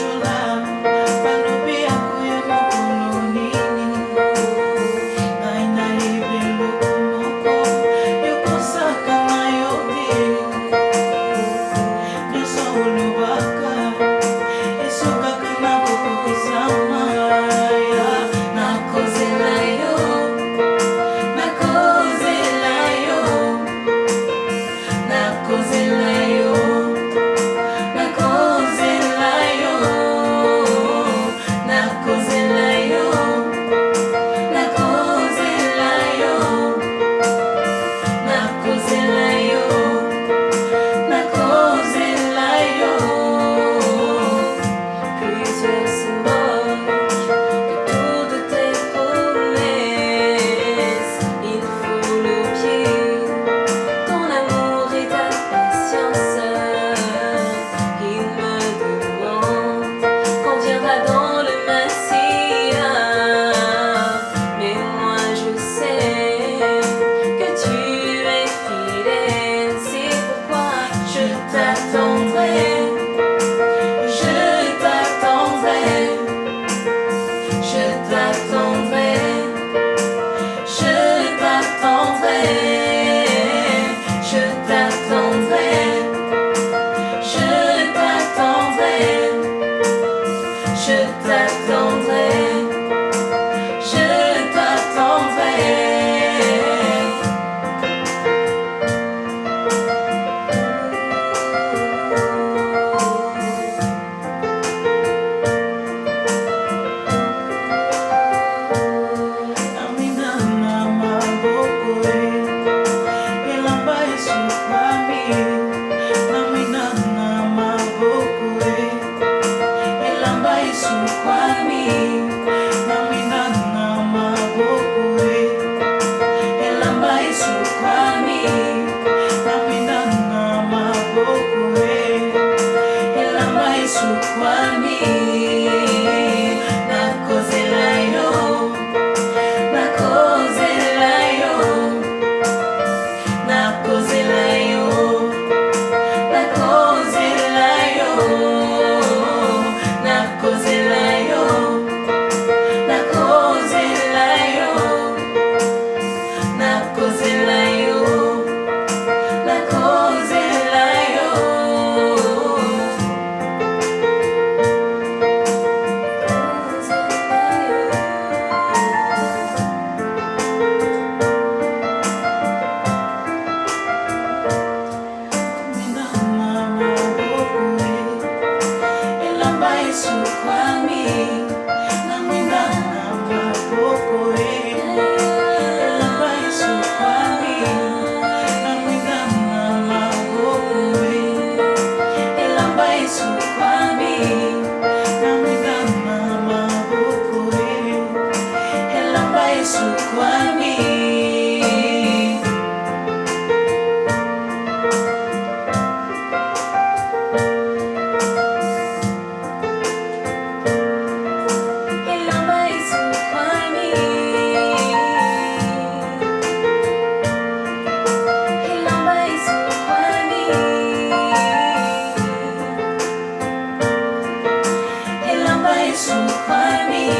angel. je t'attendrai. me. So find me.